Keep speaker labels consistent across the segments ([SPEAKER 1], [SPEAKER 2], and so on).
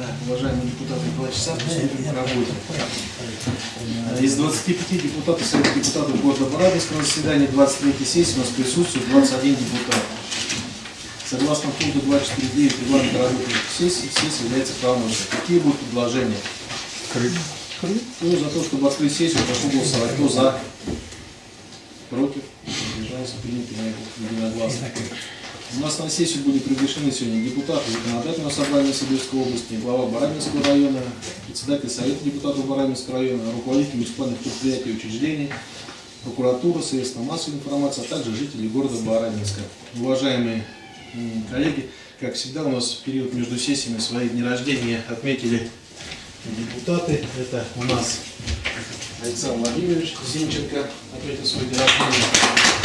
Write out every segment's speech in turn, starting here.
[SPEAKER 1] Так, уважаемые депутаты, два часа приступим к работе. Из 25 депутатов Совета депутатов города Барабинска на заседании 23 сессии у нас присутствует 21 депутат. Согласно пункту 249 регламента работы сессии, сессия является правомочной. Какие будут предложения? Ну, за то, чтобы открыть сессию, прошу голосовать. Кто за? Против? Держался, принято единогласно. У нас на сессию были приглашены сегодня депутаты законодательного собрания Сибирской области, глава Барабинского района, председатель Совета депутатов Барабинского района, руководитель муниципальных предприятий и учреждений, прокуратура, средства массовой информации, а также жители города Барабинска. Уважаемые коллеги, как всегда у нас в период между сессиями свои дни рождения отметили депутаты. Это у нас Александр Владимирович Зинченко отметил свой день рождения.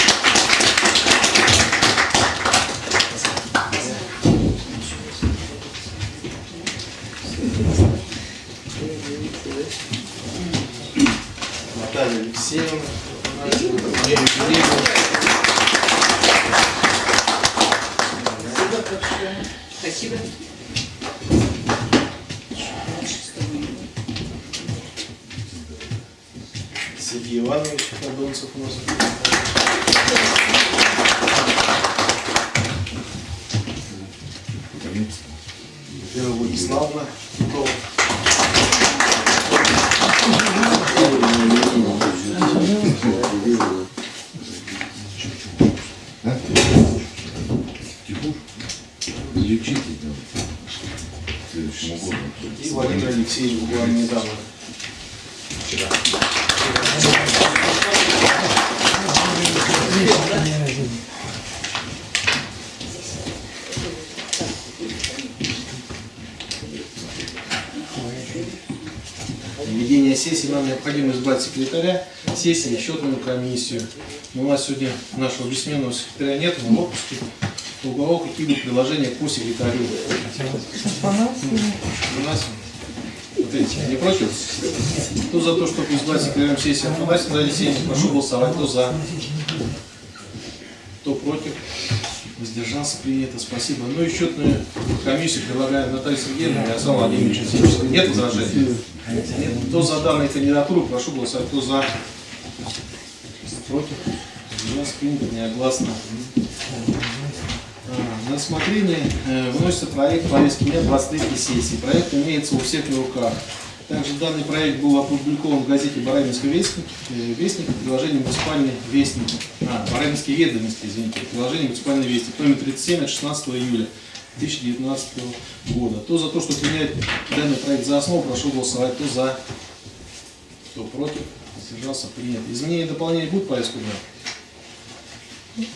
[SPEAKER 1] Наталья Алексеевна, Мария Юрьевна.
[SPEAKER 2] Спасибо.
[SPEAKER 1] Сергей Иванович Подонцев у нас. Вера Владиславовна Титова.
[SPEAKER 3] Лечите там. Следующему году.
[SPEAKER 1] И Владимир Алексеевич буквально недавно. Вчера. Ведение сессии нам необходимо избрать секретаря сессии и счетную комиссию. У нас сегодня нашего бессменного секретаря нет, он в отпуске. У кого какие будут предложения по секретарю? У нас вот эти, не против? Кто за то, чтобы избрать секретарем сессии Афанасия Наталья Алексеевна, прошу голосовать. Кто за? Кто против? Воздержался, принято, спасибо. Ну и счетную комиссию предлагает Наталья Сергеевна и Александр Владимирович Зинченко. Нет возражений? Нет. Кто за данную кандидатуру, прошу голосовать. Кто за? Против? Воздержался, принято, неогласно. А, На рассмотрение э, выносится проект повестки дня 23 сессии. Проект имеется у всех на руках. Также данный проект был опубликован в газете «Барабинский вестник», э, вестник приложение «Муниципальный вестник», а, «Барабинские ведомости», извините, приложение «Муниципальный вестник», номер 37 от 16 июля 2019 года. Кто за то, что принять данный проект за основу, прошу голосовать. Кто за, кто против, воздержался, принят. Изменения и дополнения будут повестку дня?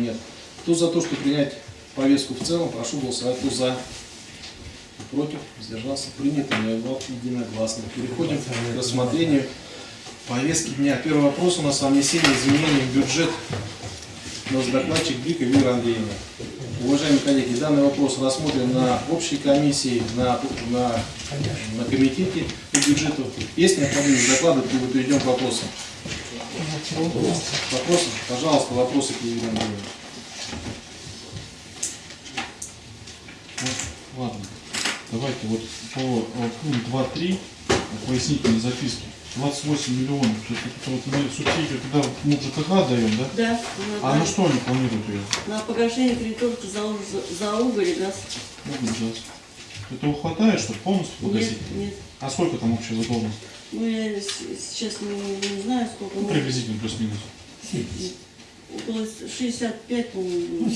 [SPEAKER 1] Нет. Кто за то, что принять повестку в целом, прошу голосовать. Кто за? Против? Воздержался? Принято. Единогласно. Переходим к рассмотрению повестки дня. Первый вопрос у нас о внесении изменений в бюджет. Нас докладчик Брика Вера Андреевна. Уважаемые коллеги, данный вопрос рассмотрен на общей комиссии, на, на, на комитете по бюджету. Есть необходимость докладывать, либо перейдем к вопросам? Вопросы? Пожалуйста, вопросы к Елене Андреевне.
[SPEAKER 4] Ну, Ладно, давайте вот по э, пункт 2.3 пояснительной записки. 28 миллионов. Это, это вот мы субсидию туда мы ЖКХ даем, да?
[SPEAKER 2] Да,
[SPEAKER 4] А на что они планируют ее?
[SPEAKER 2] на погашение кредитов за, за уголь и газ.
[SPEAKER 4] Ну, ужас. Этого хватает, чтобы полностью
[SPEAKER 2] Нет,
[SPEAKER 4] погасить?
[SPEAKER 2] нет.
[SPEAKER 4] А сколько там общая задолженность?
[SPEAKER 2] Ну, я сейчас не, не знаю, сколько.
[SPEAKER 4] Ну,
[SPEAKER 2] но
[SPEAKER 4] приблизительно плюс-минус.
[SPEAKER 2] Около 65, по-моему.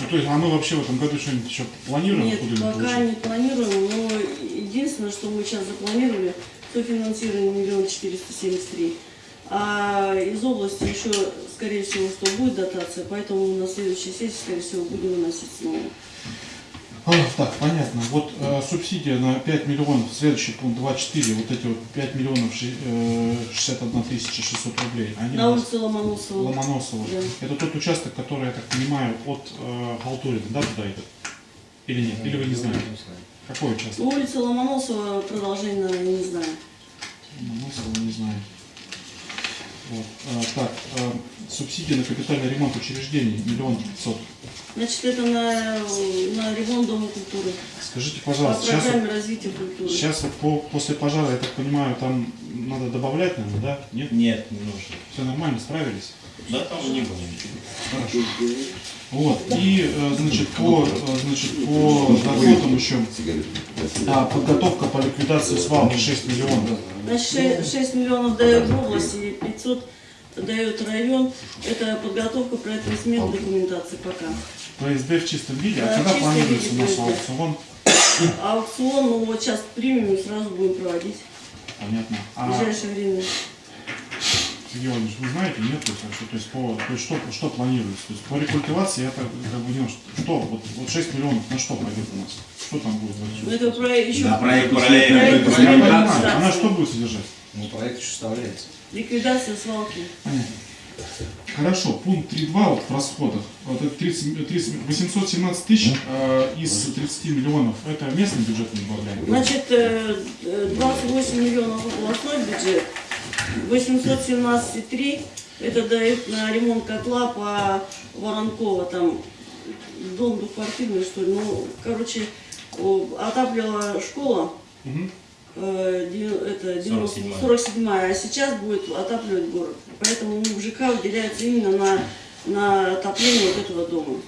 [SPEAKER 4] Ну, то есть, а мы вообще в этом году что-нибудь еще планируем?
[SPEAKER 2] Нет, пока
[SPEAKER 4] положить?
[SPEAKER 2] не планируем, но единственное, что мы сейчас запланировали, софинансирование миллион четыреста семьдесят три. А из области еще, скорее всего, что будет дотация, поэтому на следующей сессии, скорее всего, будем выносить снова.
[SPEAKER 4] Так, понятно. Вот э, субсидия на 5 миллионов, следующий пункт 2.4, вот эти вот 5 миллионов ши- э, 61 тысяча 600 рублей. Они
[SPEAKER 2] На улице Ломоносова.
[SPEAKER 4] Ломоносова.
[SPEAKER 2] Да.
[SPEAKER 4] Это тот участок, который, я так понимаю, от э, Халтурина, да, туда идет? Или нет? Или вы не знаете? Какой участок?
[SPEAKER 2] Улица Ломоносова, продолжение, не знаю.
[SPEAKER 4] Ломоносова не знаю. Вот. А, так, а, субсидия на капитальный ремонт учреждений миллион пятьсот.
[SPEAKER 2] Значит, это на, на ремонт Дома культуры.
[SPEAKER 4] Скажите,
[SPEAKER 2] По
[SPEAKER 4] пожалуйста, сейчас,
[SPEAKER 2] культуры.
[SPEAKER 4] сейчас вот по, после пожара, я так понимаю, там надо добавлять, наверное, да? Нет?
[SPEAKER 5] Нет, не нужно.
[SPEAKER 4] Все нормально, справились?
[SPEAKER 5] Да, там не было ничего.
[SPEAKER 4] Хорошо. Вот. И, э, значит, по, э, значит, по доходам еще а, подготовка по ликвидации свалки 6 миллионов.
[SPEAKER 2] Значит, 6, миллионов дает область и 500 дает район. Это подготовка проектной сметной документации пока.
[SPEAKER 4] ПСД в чистом виде. А
[SPEAKER 2] в
[SPEAKER 4] когда планируется у нас аукцион?
[SPEAKER 2] Аукцион, ну вот сейчас примем и сразу будем проводить
[SPEAKER 4] Понятно.
[SPEAKER 2] в
[SPEAKER 4] А
[SPEAKER 2] ближайшее время.
[SPEAKER 4] Сергей вы знаете, нет, то есть, вообще, то есть, по, то есть что, что планируется? То есть по рекультивации я так как бы не что, что вот, вот 6 миллионов на что пойдет у нас? Что там будет?
[SPEAKER 2] Ну, это про, еще
[SPEAKER 5] На проект,
[SPEAKER 2] проект
[SPEAKER 5] проект,
[SPEAKER 2] по
[SPEAKER 5] проект.
[SPEAKER 4] Я
[SPEAKER 2] сметной
[SPEAKER 4] понимаю,
[SPEAKER 2] документации.
[SPEAKER 4] она что будет содержать?
[SPEAKER 1] Ну, проект еще составляется.
[SPEAKER 2] Ликвидация свалки.
[SPEAKER 4] Понятно. Хорошо, пункт 3.2 вот в расходах. Вот это 30, 30, 817 тысяч э, из 30 миллионов. Это местный бюджет не добавляем?
[SPEAKER 2] Значит, э, э, 28 миллионов областной бюджет, 817,3 это дает на ремонт котла по Воронково, там дом двухквартирный, что ли. Ну, короче, отапливала школа,
[SPEAKER 4] Мгм.
[SPEAKER 2] Э, дев- это 90
[SPEAKER 5] 47-я.
[SPEAKER 2] 47 а сейчас будет отапливать город. Поэтому в ЖК выделяется именно на, на отопление вот этого дома.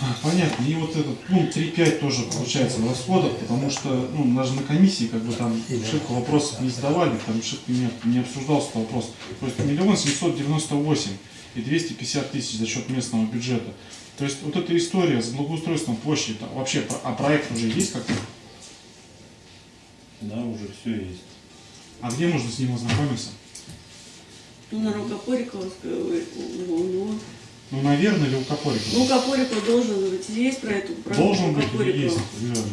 [SPEAKER 4] А, Понятно. И вот этот пункт 3.5 тоже получается в расходах, потому что, ну, даже на комиссии как бы там шибко вопросов не задавали, там шибко не, не обсуждался этот вопрос. То есть миллион семьсот девяносто восемь и 250 тысяч за счет местного бюджета. То есть вот эта история с благоустройством площади, вообще, а проект уже есть как-то?
[SPEAKER 5] Да, уже все есть.
[SPEAKER 4] А где можно с ним ознакомиться?
[SPEAKER 2] Ну, на Рукопориковской, ой, у него.
[SPEAKER 4] Ну, наверное, или у Копорика?
[SPEAKER 2] Ну, должен быть. Есть про эту про
[SPEAKER 4] Должен быть или
[SPEAKER 2] Копорикова?
[SPEAKER 4] есть? Иванович?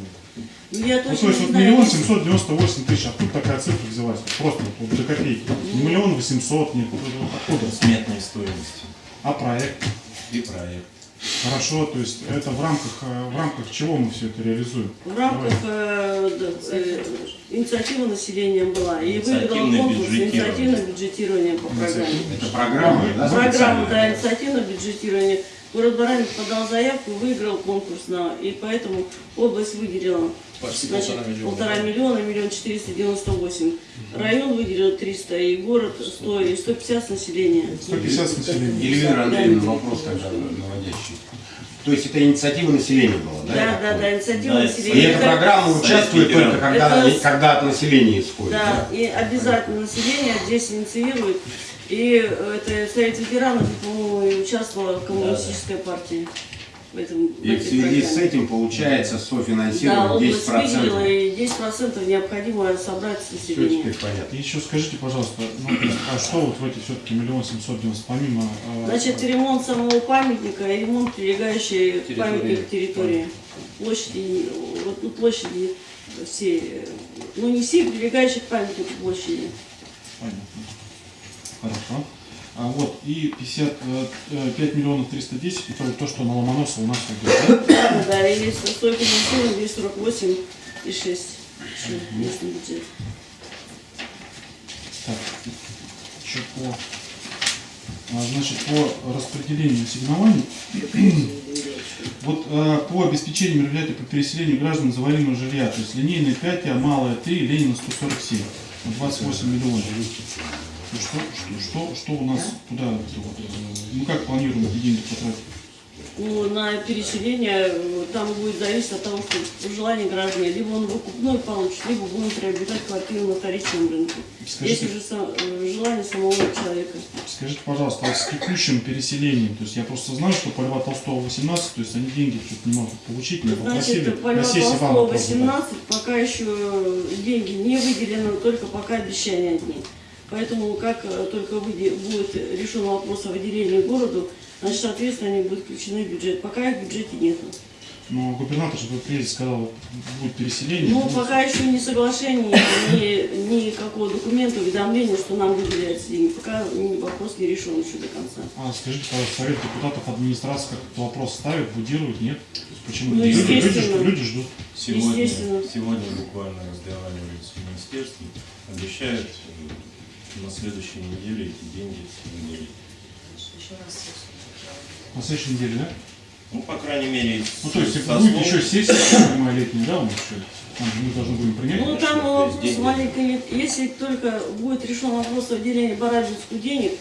[SPEAKER 2] Ну, я
[SPEAKER 4] Ну, то есть
[SPEAKER 2] не
[SPEAKER 4] вот миллион семьсот девяносто восемь тысяч, откуда такая цифра взялась? Просто вот, вот до копейки. Не миллион восемьсот, нет, откуда?
[SPEAKER 5] Сметной стоимости.
[SPEAKER 4] А проект?
[SPEAKER 5] И проект.
[SPEAKER 4] Хорошо, то есть это в рамках, э, в рамках чего мы все это реализуем?
[SPEAKER 2] В рамках э, э, инициативы населения была. И выиграл конкурс инициативное бюджетирование по программе.
[SPEAKER 6] Это программа, да?
[SPEAKER 2] Программа, да, инициативное бюджетирование. Город Баранин подал заявку, выиграл конкурс, на, и поэтому область выделила
[SPEAKER 1] Почти
[SPEAKER 2] значит,
[SPEAKER 1] полтора миллиона.
[SPEAKER 2] полтора миллиона, миллион четыреста девяносто восемь. Район выделил 300, и город 100, и 150 с населения.
[SPEAKER 4] 150 с населением.
[SPEAKER 6] Елена Андреевна, вопрос тогда наводящий. То есть это инициатива населения была, да?
[SPEAKER 2] Да, да, да, инициатива
[SPEAKER 5] Да,
[SPEAKER 6] И
[SPEAKER 2] населения.
[SPEAKER 6] эта программа участвует
[SPEAKER 5] ветеранов.
[SPEAKER 6] только когда,
[SPEAKER 2] Это
[SPEAKER 6] когда от населения исходит,
[SPEAKER 2] Да, и обязательно население здесь инициирует. И э, это Совет ветеранов, по-моему, и участвовала коммунистическая партия в этом в
[SPEAKER 6] И в связи с
[SPEAKER 2] программе.
[SPEAKER 6] этим получается
[SPEAKER 2] Да,
[SPEAKER 6] софинансирование
[SPEAKER 2] область
[SPEAKER 6] 10%.
[SPEAKER 2] выделила, и 10% необходимо собрать с
[SPEAKER 6] Все
[SPEAKER 2] населения.
[SPEAKER 6] теперь понятно.
[SPEAKER 4] Еще скажите, пожалуйста, ну, а что вот в эти все-таки миллион семьсот девяносто, помимо... э,
[SPEAKER 2] Значит, ремонт самого памятника и ремонт прилегающей
[SPEAKER 1] Территории.
[SPEAKER 2] памятнику территории. Площади, вот, ну, площади все, э, ну не все прилегающие к памятнику площади.
[SPEAKER 4] Понятно. Хорошо. А вот и 55 миллионов 310, это то, что на Ломоносова у нас идет, да?
[SPEAKER 2] Да, да, и стойку финансирования 248 и 6 еще местный бюджет.
[SPEAKER 4] Так, еще по, а, значит, по распределению ассигнований. Вот э, по обеспечению мероприятий по переселению граждан из аварийного жилья, то есть линейная 5, а малая 3, Ленина 147, на 28 миллионов. Ну, Что, что, что, у нас туда, вот, э, ну как планируем эти деньги потратить?
[SPEAKER 2] Ну, на переселение э, там будет зависеть от того, что желание граждан, либо он выкупной получит, либо будем приобретать квартиру на вторичном рынке.
[SPEAKER 4] Скажите-
[SPEAKER 2] Если же сам- э, желание самого человека.
[SPEAKER 4] Скажите, пожалуйста, вот с текущим переселением, то есть я просто знаю, что по Льва Толстого 18, то есть они деньги тут не могут получить, не попросили.
[SPEAKER 2] Значит, по Льва Толстого
[SPEAKER 4] вопрос задать.
[SPEAKER 2] 18 пока еще деньги не выделены, только пока обещания одни. Поэтому как э, только будет решен вопрос о выделении городу, значит, соответственно, они будут включены в бюджет. Пока их в бюджете нет.
[SPEAKER 4] Но губернатор же в приезде сказал, будет переселение.
[SPEAKER 2] Ну,
[SPEAKER 4] будет.
[SPEAKER 2] пока еще ни соглашения, ни, никакого документа, уведомления, что нам выделяются деньги. Пока вопрос не решен еще до конца.
[SPEAKER 4] А скажите, пожалуйста, совет депутатов администрации как этот вопрос ставит, будирует, нет? Почему?
[SPEAKER 2] Ну,
[SPEAKER 4] люди, люди,
[SPEAKER 2] естественно.
[SPEAKER 4] ждут- люди ждут.
[SPEAKER 5] Сегодня, сегодня буквально разговаривали с министерством, обещают э, на следующей неделе эти деньги выделить.
[SPEAKER 7] На следующей неделе, да?
[SPEAKER 5] Ну, по крайней мере,
[SPEAKER 7] Ну, то есть, будет
[SPEAKER 5] слов-
[SPEAKER 7] еще сессия, я понимаю, летняя, да, у нас еще? Мы должны будем принять.
[SPEAKER 2] Ну, там вопрос
[SPEAKER 5] деньги-
[SPEAKER 2] маленький. Если только будет решен вопрос о выделении Барабинску денег,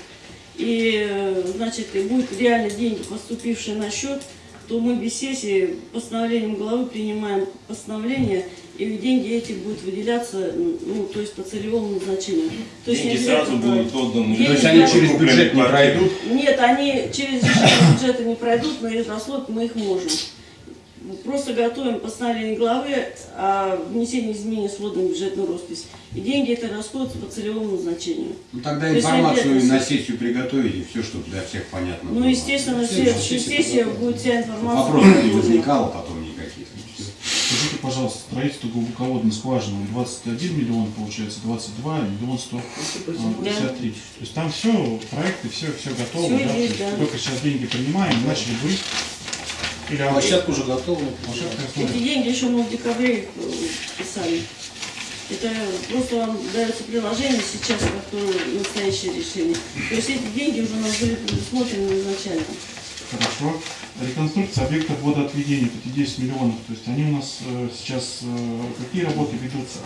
[SPEAKER 2] и, э, значит, и будут реально деньги, поступившие на счет, то мы без сессии постановлением главы принимаем постановление, и деньги эти будут выделяться, ну, то есть по целевому назначению. То есть
[SPEAKER 5] деньги сразу
[SPEAKER 2] обязательно
[SPEAKER 5] будут отданы.
[SPEAKER 2] Деньги
[SPEAKER 6] То есть они через бюджет не пройдут?
[SPEAKER 2] Нет, они через решение бюджета не пройдут, но из расход мы их можем. Просто готовим постановление главы о внесении изменений в сводную бюджетную роспись. И деньги это расходуются по целевому назначению.
[SPEAKER 6] Ну, тогда
[SPEAKER 2] То есть
[SPEAKER 6] информацию
[SPEAKER 2] обязательно-
[SPEAKER 6] на сессию приготовите, все, чтобы для всех понятно
[SPEAKER 2] Ну,
[SPEAKER 6] было.
[SPEAKER 2] естественно,
[SPEAKER 1] Следующая
[SPEAKER 2] следующая
[SPEAKER 1] сессия
[SPEAKER 2] сессия будет вся информация.
[SPEAKER 6] Вопросов не возникало потом никаких.
[SPEAKER 7] Скажите, пожалуйста, строительство глубоководной скважины 21 миллион, получается, 22, миллион 153. То есть там все, проекты, все, все готово,
[SPEAKER 2] Всё
[SPEAKER 7] да?
[SPEAKER 2] Есть, да.
[SPEAKER 7] Только сейчас деньги принимаем, начали быть. Или а-
[SPEAKER 1] Площадка уже готова.
[SPEAKER 7] площадка
[SPEAKER 2] Эти деньги еще мы в декабре э, писали. Это просто вам дается приложение сейчас, которое настоящее решение. То есть эти деньги уже у нас были предусмотрены изначально.
[SPEAKER 7] Хорошо. Реконструкция объектов водоотведения, вот эти 10 миллионов, то есть они у нас э, сейчас, э, какие работы ведутся?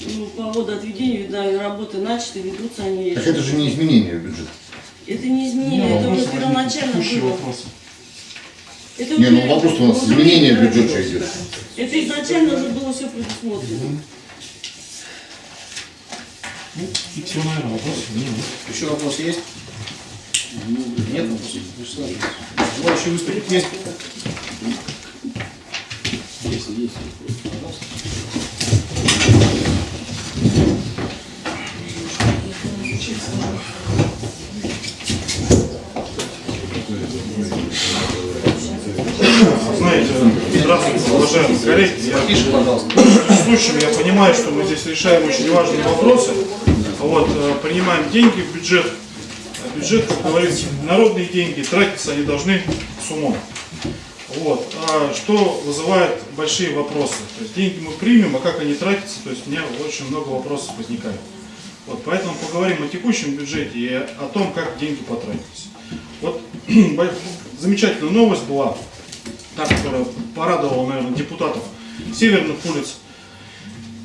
[SPEAKER 2] Ну, по водоотведению, видно, работы начаты, ведутся они.
[SPEAKER 3] Так это же не изменение бюджета.
[SPEAKER 2] Это не изменение,
[SPEAKER 7] Ну,
[SPEAKER 2] это
[SPEAKER 7] вопросы
[SPEAKER 2] уже первоначально было.
[SPEAKER 7] вопросы.
[SPEAKER 2] Это
[SPEAKER 3] Не, ну вопрос у нас изменение бюджета идет.
[SPEAKER 2] Это изначально уже было все предусмотрено.
[SPEAKER 7] Ну, и все, наверное, вопросов нет.
[SPEAKER 1] Еще вопрос есть? Нет вопросов? Вячеслав, Желающие выступить есть? Есть, есть.
[SPEAKER 4] Знаете, здравствуйте, уважаемые коллеги. Я
[SPEAKER 1] пожалуйста.
[SPEAKER 4] случаем я понимаю, что мы здесь решаем очень важные вопросы. Вот, э, принимаем деньги в бюджет. Бюджет, как говорится, народные деньги, тратиться они должны с умом. Вот. А что вызывает большие вопросы? То есть деньги мы примем, а как они тратятся, то есть у меня очень много вопросов возникает. Вот, поэтому поговорим о текущем бюджете и о том, как деньги потратились. Вот замечательная новость была, та, которая порадовала, наверное, депутатов северных улиц.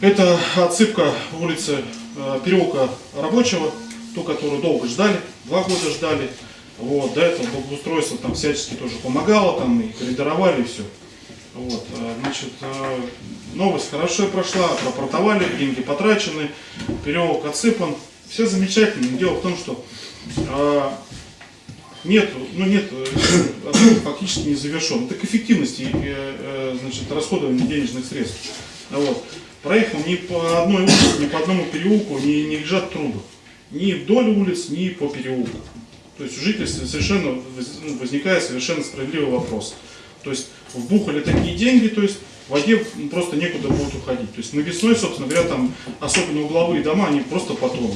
[SPEAKER 4] Это отсыпка улицы э, переулка Рабочего, ту, которую долго ждали, два года ждали. Вот, до этого благоустройство там всячески тоже помогало, там и коридоровали, и все. Вот, э, значит, э, новость хорошо прошла, пропортовали, деньги потрачены, переулок отсыпан, все замечательно. Но Дело в том, что э, нет, ну нет, фактически не завершен. Это к эффективности значит, расходования денежных средств. Вот. Проехал ни по одной улице, ни по одному переулку не, не лежат трубы. Ни вдоль улиц, ни по переулку. То есть у жителей совершенно ну, возникает совершенно справедливый вопрос. То есть вбухали такие деньги, то есть в воде просто некуда будет уходить. То есть на весной, собственно говоря, там особенно угловые дома, они просто потонут.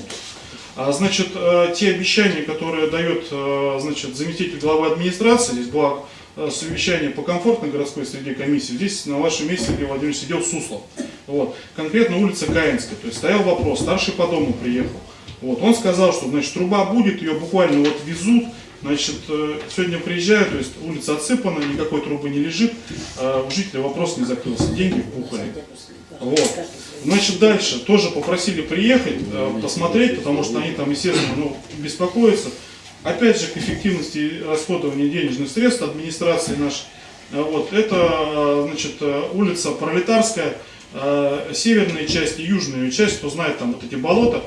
[SPEAKER 4] А, значит, э, те обещания, которые дает э, значит, заместитель главы администрации, здесь было э, совещание по комфортной городской среде комиссии, здесь на вашем месте, Сергей Владимирович, сидел Суслов. Вот. Конкретно улица Каинская. То есть стоял вопрос, старший по дому приехал. Вот. Он сказал, что значит, труба будет, ее буквально вот везут, Значит, э, сегодня приезжаю, то есть улица отсыпана, никакой трубы не лежит, а у жителя вопрос не закрылся, деньги вбухали. Вот. Значит, дальше тоже попросили приехать, э, посмотреть, потому что они там, естественно, ну, беспокоятся. Опять же, к эффективности расходования денежных средств администрации нашей. Э, Вот, это, значит, улица Пролетарская, северная часть и южная часть, кто знает там вот эти болота,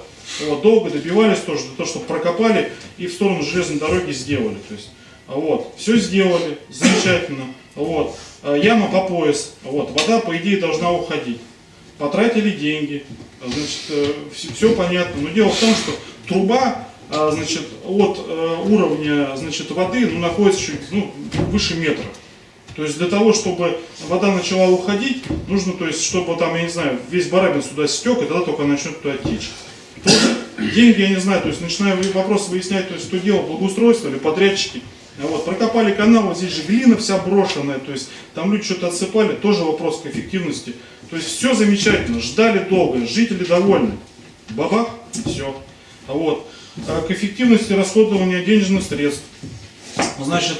[SPEAKER 4] вот, долго добивались тоже, для того, чтобы прокопали и в сторону железной дороги сделали. То есть, вот, все сделали, замечательно. Вот, э, яма по пояс, вот, вода, по идее, должна уходить. Потратили деньги, значит, все, понятно. Но дело в том, что труба, а, значит, от э, уровня, значит, воды, ну, находится чуть, ну, выше метра. То есть для того, чтобы вода начала уходить, нужно, то есть, чтобы там, я не знаю, весь барабин сюда стек, и тогда только начнет туда течь. Деньги, я не знаю, то есть начинаю вопрос выяснять, то есть что делал, благоустройство или подрядчики. Вот, прокопали канал, вот здесь же глина вся брошенная, то есть там люди что-то отсыпали, тоже вопрос к эффективности. То есть все замечательно, ждали долго, жители довольны. бабах, все. Вот. А К эффективности расходования денежных средств. Значит,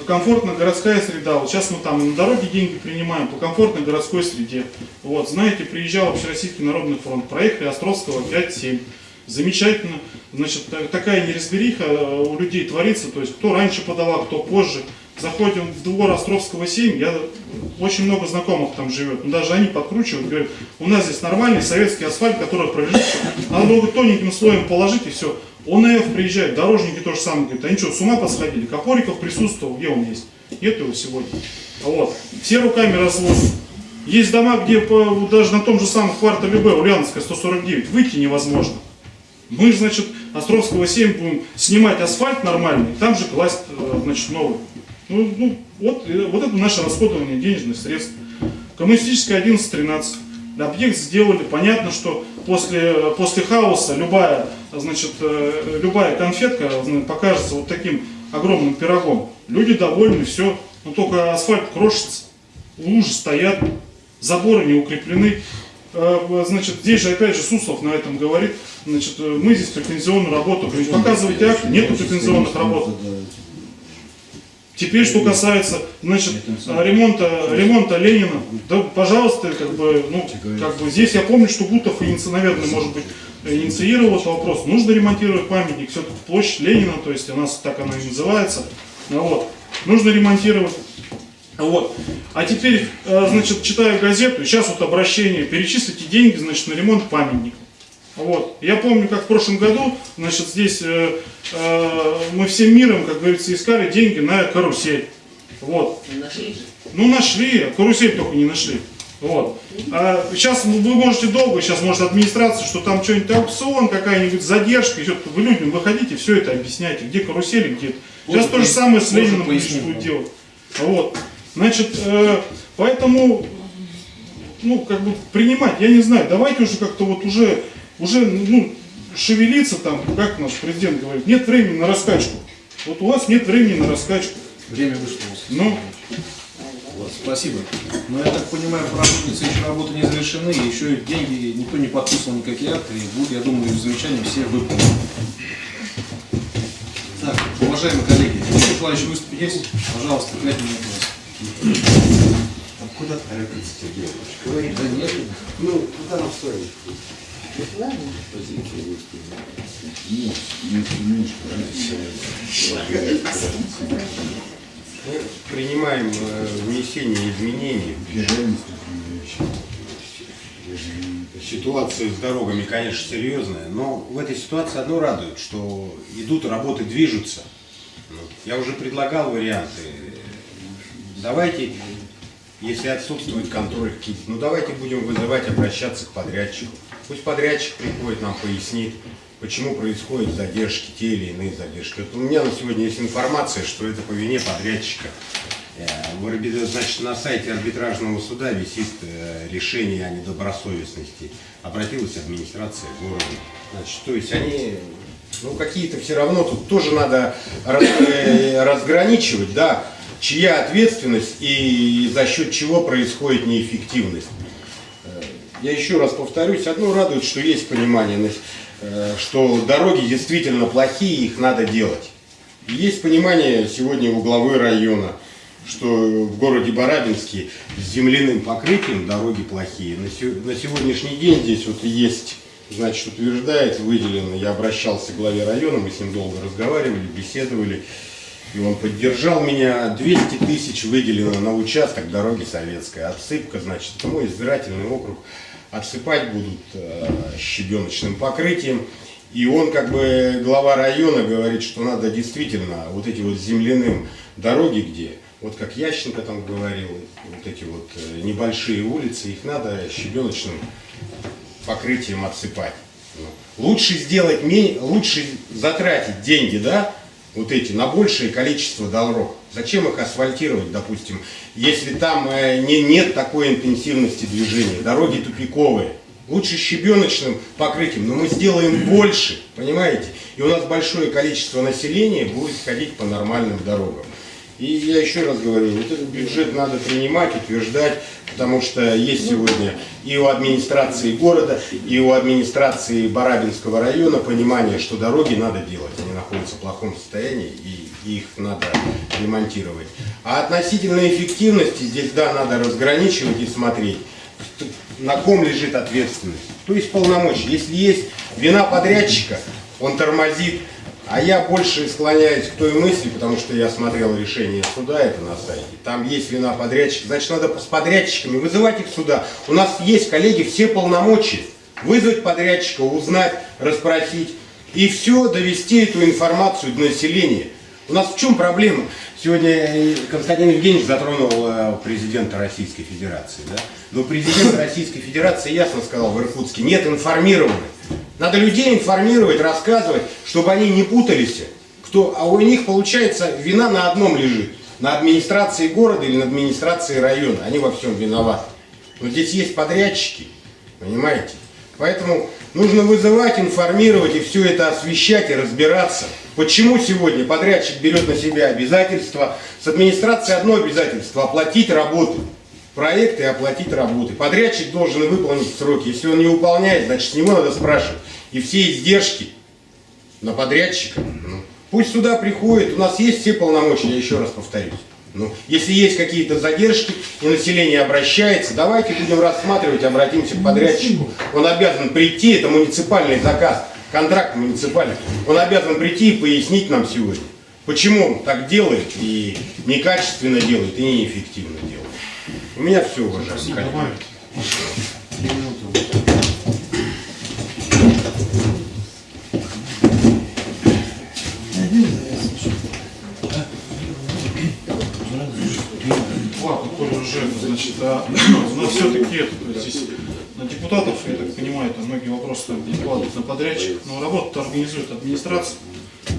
[SPEAKER 4] э, комфортная городская среда. Вот сейчас мы там на дороге деньги принимаем по комфортной городской среде. Вот, знаете, приезжал Общероссийский народный фронт, проехали Островского 5-7. Замечательно. Значит, та- такая неразбериха э, у людей творится. То есть, кто раньше подавал, кто позже. Заходим в двор Островского 7, я очень много знакомых там живет. Но даже они подкручивают, говорят, у нас здесь нормальный советский асфальт, который пролежит. Надо его тоненьким слоем положить и все. ОНФ приезжает, дорожники то же самое говорят, они что, с ума посходили? Копориков присутствовал, где он есть? Нет его сегодня. Вот. Все руками разводят. Есть дома, где по- даже на том же самом квартале Б, Ульяновская 149, выйти невозможно. Мы, значит, Островского 7 будем снимать асфальт нормальный, там же класть, э, значит, новый. Ну, ну, вот, вот это наше расходование денежных средств. Коммунистическая 11-13. Объект сделали. Понятно, что после, после хаоса любая, значит, э, любая конфетка покажется вот таким огромным пирогом. Люди довольны, все. Но только асфальт крошится, лужи стоят, заборы не укреплены. Э, Значит, здесь же опять же Суслов на этом говорит, значит, э, мы здесь претензионную работу, показывайте акты, нету претензионных работ. Теперь, что касается, значит, ремонта, ремонта Ленина, да, пожалуйста, как бы, ну, как бы здесь я помню, что Гутов, иници- наверное, может быть, инициировал этот вопрос. Нужно ремонтировать памятник, все-таки площадь Ленина, то есть у нас так она и называется. Ну Вот. Нужно ремонтировать. Вот. А теперь, э, значит, читаю газету, и сейчас вот обращение, перечислите деньги, значит, на ремонт памятника. Вот. Я помню, как в прошлом году, значит, здесь э, э, мы всем миром, как говорится, искали деньги на карусель. Вот. Ну, нашли, а карусель только не нашли. Вот. А сейчас вы можете долго, сейчас может администрация, что там что-нибудь аукцион, какая-нибудь задержка, еще вы людям выходите, все это объясняйте, где карусели, где. Сейчас то же самое с Лениным будет делать. Вот. Значит, э, поэтому, ну, как бы принимать, я не знаю, давайте уже как-то вот уже, уже, ну, шевелиться там, как наш президент говорит, нет времени на раскачку. Вот у вас нет времени на раскачку.
[SPEAKER 1] Время вышло.
[SPEAKER 4] Ну,
[SPEAKER 1] Вот, Спасибо. Но я так понимаю, работницы еще работы не завершены, еще и деньги никто не подписывал никакие акты, и будут, я думаю, замечания все выполнены. Так, уважаемые коллеги, еще желающие выступить есть? Пожалуйста, глядя на вопрос.
[SPEAKER 6] Куда торопиться, Сергей Иванович?
[SPEAKER 1] Да нет.
[SPEAKER 6] Ну, куда нам стоит? Мы принимаем э, внесение изменений. Ситуация с дорогами, конечно, серьезная, но в этой ситуации одно радует, что идут работы, движутся. Ну, Я уже предлагал варианты. Давайте, если отсутствуют контроль ну давайте будем вызывать, обращаться к подрядчику. Пусть подрядчик приходит, нам пояснит, почему происходят задержки, те или иные задержки. Вот у меня на сегодня есть информация, что это по вине подрядчика. Э, Значит, на сайте арбитражного суда висит э, решение о недобросовестности. Обратилась администрация города. Значит, то есть они, ну какие-то все равно тут тоже надо э, разграничивать, да, чья ответственность и за счет чего происходит неэффективность. Я еще раз повторюсь, одно радует, что есть понимание, э, что дороги действительно плохие, их надо делать. Есть понимание сегодня у главы района, что в городе Барабинске с земляным покрытием дороги плохие. На, на сегодняшний день здесь вот есть, значит, утверждает, выделено, я обращался к главе района, мы с ним долго разговаривали, беседовали, и он поддержал меня. 200 тысяч выделено на участок дороги Советская. Отсыпка, значит, мой избирательный округ. Отсыпать будут э, щебеночным покрытием. И он, как бы, глава района, говорит, что надо действительно вот эти вот земляным дороги, где, вот как Ященко там говорил, вот эти вот э, небольшие улицы, их надо щебеночным покрытием отсыпать. Ну, Лучше сделать, лучше затратить деньги, да, вот эти, на большее количество дорог. Зачем их асфальтировать, допустим, если там э, не, нет такой интенсивности движения, дороги тупиковые. Лучше щебеночным покрытием, но мы сделаем больше, понимаете? И у нас большое количество населения будет ходить по нормальным дорогам. И я еще раз говорю, вот этот бюджет надо принимать, утверждать, потому что есть сегодня и у администрации города, и у администрации Барабинского района понимание, что дороги надо делать, они находятся в плохом состоянии, и их надо ремонтировать. А относительно эффективности здесь, да, надо разграничивать и смотреть, на ком лежит ответственность. То есть полномочия. Если есть вина подрядчика, он тормозит, а я больше склоняюсь к той мысли, потому что я смотрел решение суда, это на сайте. Там есть вина подрядчика. Значит, надо с подрядчиками вызывать их сюда. У нас есть, коллеги, все полномочия. Вызвать подрядчика, узнать, расспросить. И все, довести эту информацию до населения. У нас в чем проблема? Сегодня э, Константин Евгеньевич затронул э, президента Российской Федерации. Да? Но президент Российской Федерации ясно сказал в Иркутске, нет информированных. Надо людей информировать, рассказывать, чтобы они не путались. Кто, а у них, получается, вина на одном лежит. На администрации города или на администрации района. Они во всем виноваты. Но здесь есть подрядчики, понимаете? Поэтому нужно вызывать, информировать и все это освещать и разбираться. Почему сегодня подрядчик берет на себя обязательства? С администрацией одно обязательство – оплатить работу. Проекты и оплатить работы. Подрядчик должен выполнить сроки. Если он не выполняет, значит с него надо спрашивать. И все издержки на подрядчика. Ну, пусть сюда приходит. У нас есть все полномочия, я еще раз повторюсь. Ну, если есть какие-то задержки и население обращается, давайте будем рассматривать, обратимся к подрядчику. Он обязан прийти, это муниципальный заказ, контракт муниципальный. Он обязан прийти и пояснить нам сегодня, почему он так делает и некачественно делает, и неэффективно делает. У меня все,
[SPEAKER 4] уже, значит, а, но все-таки здесь на депутатов, я так понимаю, там многие вопросы там перекладывают на подрядчик, но работу организует администрация.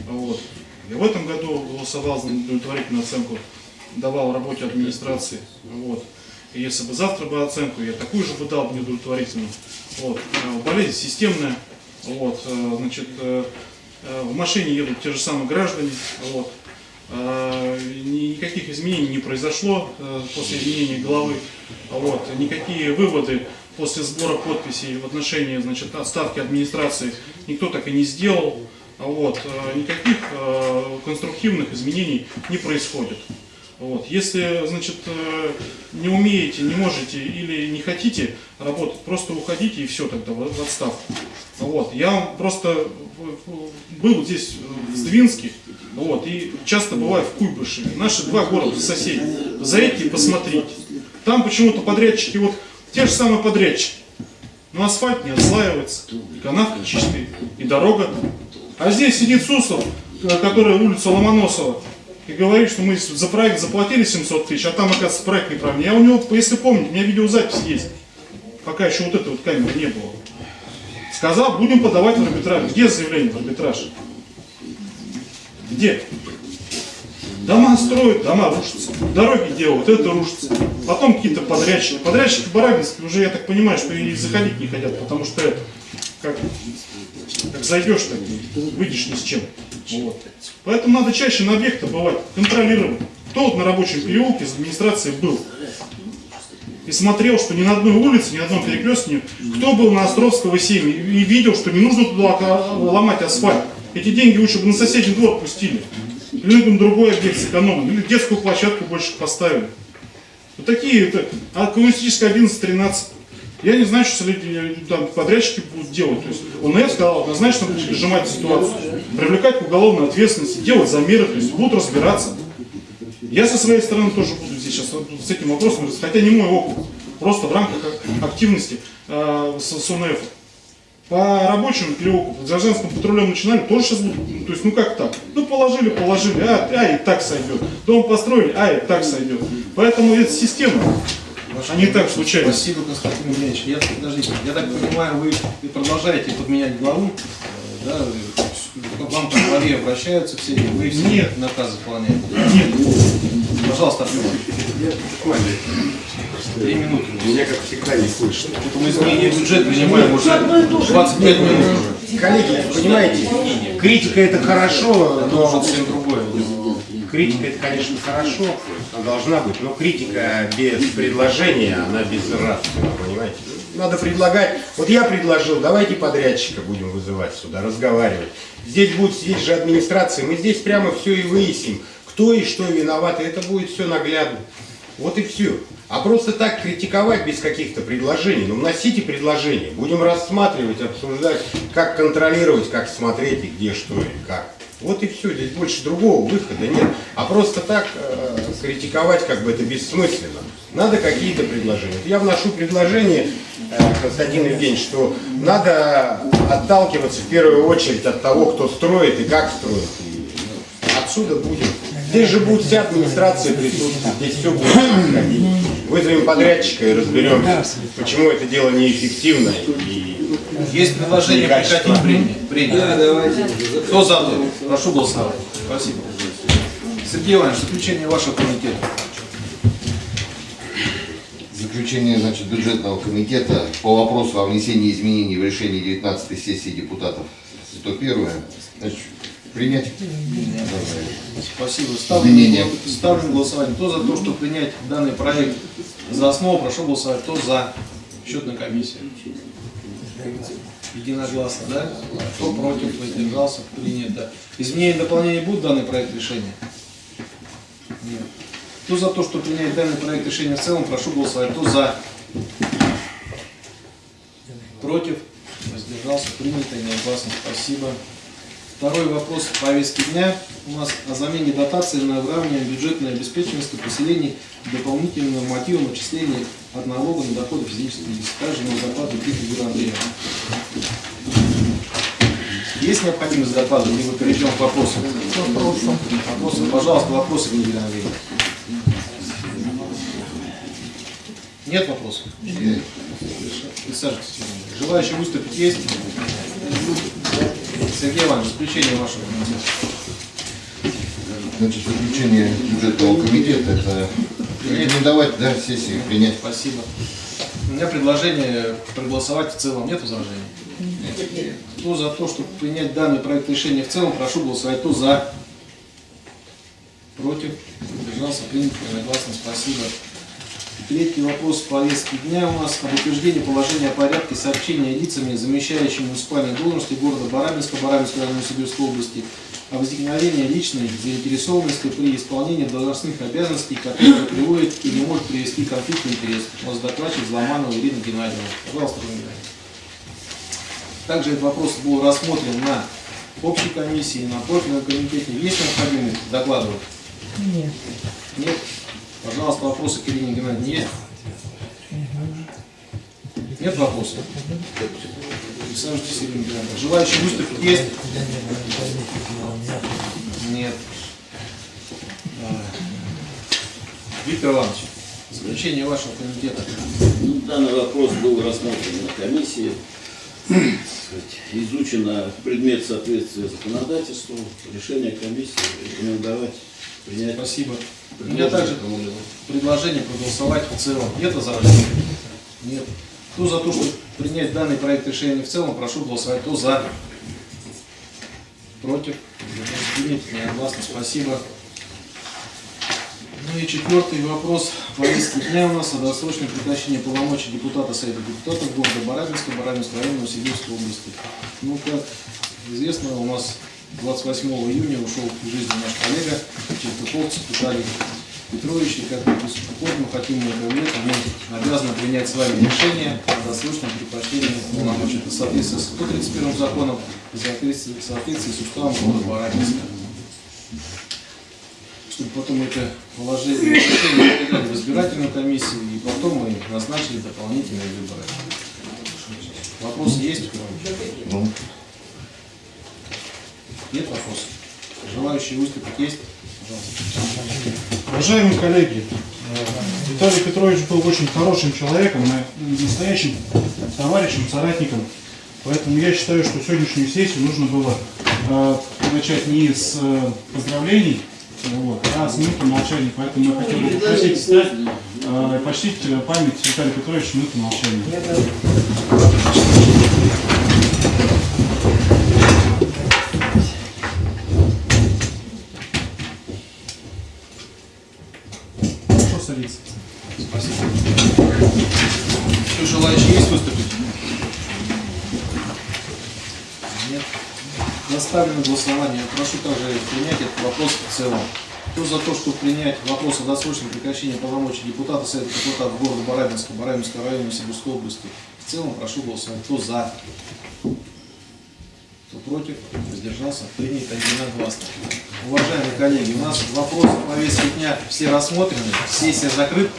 [SPEAKER 4] Вот. Я в этом году голосовал за удовлетворительную оценку, давал работе администрации. Вот. И если бы завтра бы оценку, я такую же бы дал неудовлетворительную. Вот. Э, Болезнь системная. Вот. э, Значит, э, э, в машине едут те же самые граждане. Вот. Э, Никаких изменений не произошло после изменения главы. Вот. Никакие выводы после сбора подписей в отношении значит, отставки администрации никто так и не сделал. Вот. Никаких конструктивных изменений не происходит. Вот. Если, значит, э, не умеете, не можете или не хотите работать, просто уходите и все тогда в отставку. Вот. Я просто э, был здесь э, в Сдвинске, вот, и часто бываю в Куйбышеве. Наши два города соседи. Заедьте и посмотрите. Там почему-то подрядчики, вот те же самые подрядчики. Но асфальт не отслаивается, и канавка чистая, и дорога. А здесь сидит Суслов, э, который улица Ломоносова, и говорит, что мы за проект заплатили 700 тысяч, а там, оказывается, проект неправильный. Я у него, если помните, у меня видеозапись есть, пока еще вот этой вот камеры не было. Сказал, будем подавать в арбитраж. Где заявление в арбитраж? Где? Дома строят, дома рушатся, дороги делают, это рушится. Потом какие-то подрядчики. Подрядчики Барабинские уже, я так понимаю, что и заходить не хотят, потому что это, как, как зайдешь, так выйдешь ни с чем. Вот. Поэтому надо чаще на объекты бывать, контролировать. Кто вот на рабочем переулке из администрации был и смотрел, что ни на одной улице, ни на одном перекрестке, кто был на Островского 7 и видел, что не нужно туда ломать асфальт. Эти деньги лучше бы на соседний двор пустили. Или на другой объект сэкономили, или детскую площадку больше поставили. Вот такие, это, а коммунистическая 11-13. Я не знаю, что э, там, подрядчики будут делать. То есть ОНФ сказал, однозначно будет сжимать ситуацию, привлекать к уголовной ответственности, делать замеры, то есть будут разбираться. Я со своей стороны тоже буду здесь сейчас с этим вопросом, хотя не мой округ, просто в рамках ак- активности э, с, с ОНФ. По рабочему переулку, по гражданскому патрулем начинали, тоже сейчас будут, ну, то есть, ну как так? Ну положили, положили, а, а и так сойдет. Дом построили, а и так сойдет. Поэтому это система, а не так случайно.
[SPEAKER 1] Спасибо, Константин Евгеньевич. Я, подождите, я так понимаю, вы продолжаете подменять главу, э, да? Вам по главе обращаются все, и вы все
[SPEAKER 4] Нет.
[SPEAKER 1] наказы выполняете.
[SPEAKER 4] Нет,
[SPEAKER 1] Пожалуйста, ответьте. Три минуты.
[SPEAKER 6] Меня, как всегда, не слышно.
[SPEAKER 1] Мы изменение бюджета принимаем уже 25 минут уже.
[SPEAKER 6] Коллеги, понимаете, критика это хорошо, но
[SPEAKER 1] совсем другое.
[SPEAKER 6] критика это, конечно, хорошо, должна быть, но критика без предложения, она безнравственна, понимаете? Надо предлагать. Вот я предложил, давайте подрядчика будем вызывать сюда, разговаривать. Здесь будет сидеть же администрация, мы здесь прямо все и выясним, кто и что виноват, и это будет все наглядно. Вот и все. А просто так критиковать без каких-то предложений, ну вносите предложения, будем рассматривать, обсуждать, как контролировать, как смотреть и где что и как. Вот и все, здесь больше другого выхода нет. А просто так э, критиковать как бы это бессмысленно. Надо какие-то предложения. Я вношу предложение, э, Константин Евгеньевич, что надо отталкиваться в первую очередь от того, кто строит и как строит. И отсюда будем. Здесь же будет вся администрация присутствовать, здесь все будет происходить. Вызовем подрядчика и разберемся, почему это дело неэффективно и
[SPEAKER 1] Есть предложение прекратить принять. Кто за то? Прошу голосовать. Спасибо. Сергей Иванович, заключение вашего комитета.
[SPEAKER 3] Заключение значит, бюджетного комитета по вопросу о внесении изменений в решение 19 сессии депутатов 101. Значит, принять.
[SPEAKER 1] Спасибо. Ставлю,
[SPEAKER 3] Изменения.
[SPEAKER 1] ставлю голосование. Кто за то, чтобы принять данный проект за основу, прошу голосовать. Кто за? Счетная комиссия. Единогласно, да? Кто против, воздержался, принято. Изменения и дополнения будут данный проект решения? Нет. Кто за то, чтобы принять данный проект решения в целом, прошу голосовать. Кто за? Против? Воздержался, принято, единогласно. Спасибо. Второй вопрос повестки дня у нас о замене дотации на выравнивание бюджетной обеспеченности поселений дополнительным нормативом отчисления от налога на доходы физических лиц. Также на Никиты Юрия Андреевна. Есть необходимость доклада, либо перейдем к вопросам? Вопросы, пожалуйста, вопросы, Юрий Андреевна. Нет вопросов? Присаживайтесь. Желающие выступить есть? Сергей Иванович, заключение вашего комитета.
[SPEAKER 3] Значит, заключение бюджетного комитета это рекомендовать да, сессии принять.
[SPEAKER 1] Спасибо. У меня предложение проголосовать в целом. Нет возражений? Кто за то, чтобы принять данный проект решения в целом, прошу голосовать. Кто за? Против? Держался, принято, единогласно. Спасибо. Третий вопрос повестки дня у нас об утверждении положения о порядке сообщения лицами, замещающими муниципальные должности города Барабинска, Барабинской района Сибирской области, о возникновении личной заинтересованности при исполнении должностных обязанностей, которые приводит и не может привести к конфликту интересов. У нас докладчик Зломанова Ирина Геннадьевна. Пожалуйста, Ирина. Также этот вопрос был рассмотрен на общей комиссии, на профильном комитете. Есть необходимость докладывать?
[SPEAKER 8] Нет.
[SPEAKER 1] Нет? Пожалуйста, вопросы к Ирине Геннадьевне есть? Нет вопросов? Присаживайтесь, Ирина Геннадьевна. Желающие выступить есть? Нет. Давай. Виктор Иванович, заключение вашего комитета.
[SPEAKER 9] Ну, Данный вопрос был рассмотрен на комиссии. Изучено предмет соответствия законодательству. Решение комиссии рекомендовать принять.
[SPEAKER 1] Спасибо. У меня также предложение проголосовать в целом. Нет возражений? Нет. Кто за то, чтобы принять данный проект решения в целом, прошу голосовать. Кто за? Против? Принято. Спасибо. Ну и четвертый вопрос повестки дня у нас о досрочном прекращении полномочий депутата Совета депутатов города Барабинска, Барабинской района Новосибирской области. Ну, как известно, у нас 28 июня ушел из жизни наш коллега Чертыховцев Виталий Петрович, и как мы мы хотим этого нет, мы обязаны принять с вами решение о досрочном прекращении полномочий. В соответствии с 131 законом и в соответствии в соответствии с уставом города Барабинска чтобы потом это положение решение передали в избирательную комиссию, и потом мы назначили дополнительные выборы. Вопросы есть?
[SPEAKER 3] Ну,
[SPEAKER 1] Нет вопросов? Желающие выступить есть? Пожалуйста.
[SPEAKER 7] Уважаемые коллеги, э, Виталий Петрович был очень хорошим человеком, настоящим товарищем, соратником. Поэтому я считаю, что сегодняшнюю сессию нужно было э, начать не с э, поздравлений, вот, а с минуты молчания. Поэтому я хотел бы попросить встать э, почтить э, память Виталия Петровича минуты молчания.
[SPEAKER 1] Еще желающие есть выступить? Нет. Заставлено Прошу также принять этот вопрос в целом. Кто за то, чтобы принять вопрос о досрочном прекращении полномочий депутата Совета депутатов города Барабинска, Барабинского района Сибирской области, в целом прошу голосовать. Кто за? Кто против? Воздержался? Принято единогласно. Уважаемые коллеги, у нас вопросы повестки дня все рассмотрены, сессия закрыта.